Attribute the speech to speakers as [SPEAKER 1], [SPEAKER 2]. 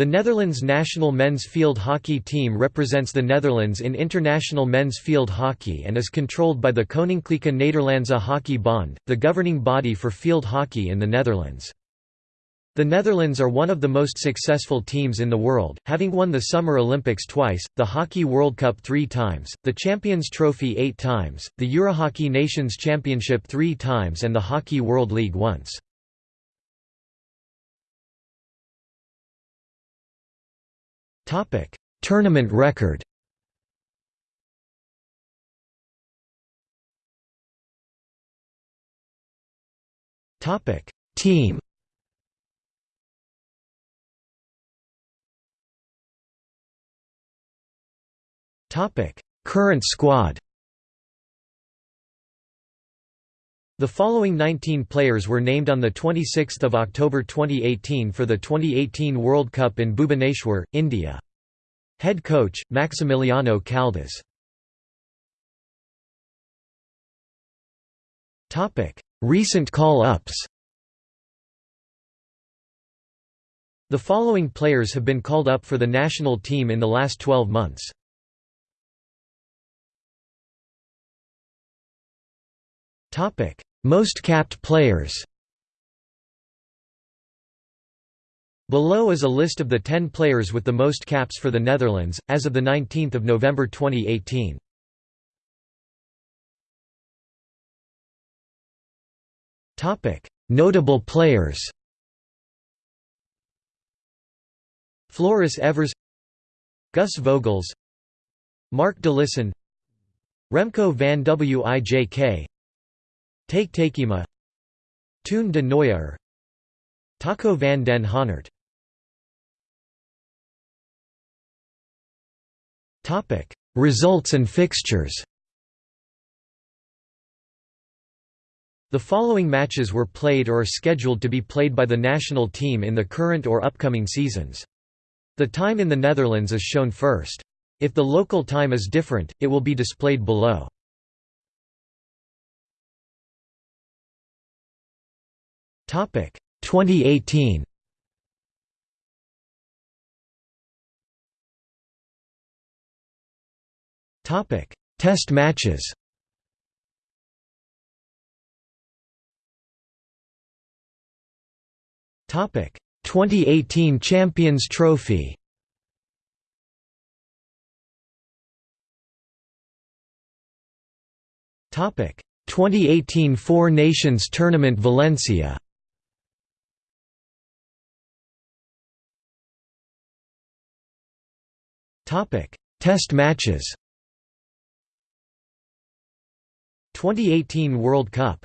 [SPEAKER 1] The Netherlands national men's field hockey team represents the Netherlands in international men's field hockey and is controlled by the Koninklijke Nederlandse Hockey Bond, the governing body for field hockey in the Netherlands. The Netherlands are one of the most successful teams in the world, having won the Summer Olympics twice, the Hockey World Cup three times, the Champions Trophy eight times, the Eurohockey Nations Championship three times and the Hockey World League once. Tournament record. Topic: Team. Topic: Current squad The following 19 players were named on 26 October 2018 for the 2018 World Cup in Bhubaneswar, India. Head coach, Maximiliano Caldas Recent call-ups The following players have been called up for the national team in the last 12 months. Topic: most capped players. Below is a list of the 10 players with the most caps for the Netherlands, as of 19 November 2018. Notable players. Floris Evers Guus Vogels Marc Delissen Remco van Wijk Taeke Taekema Teun de Nooijer Taco van den Honert Results and fixtures The following matches were played or are scheduled to be played by the national team in the current or upcoming seasons. The time in the Netherlands is shown first. If the local time is different, it will be displayed below. Topic 2018. Topic Test matches. Topic 2018 Champions Trophy. Topic 2018 Four Nations Tournament Valencia. Test matches. 2018 World Cup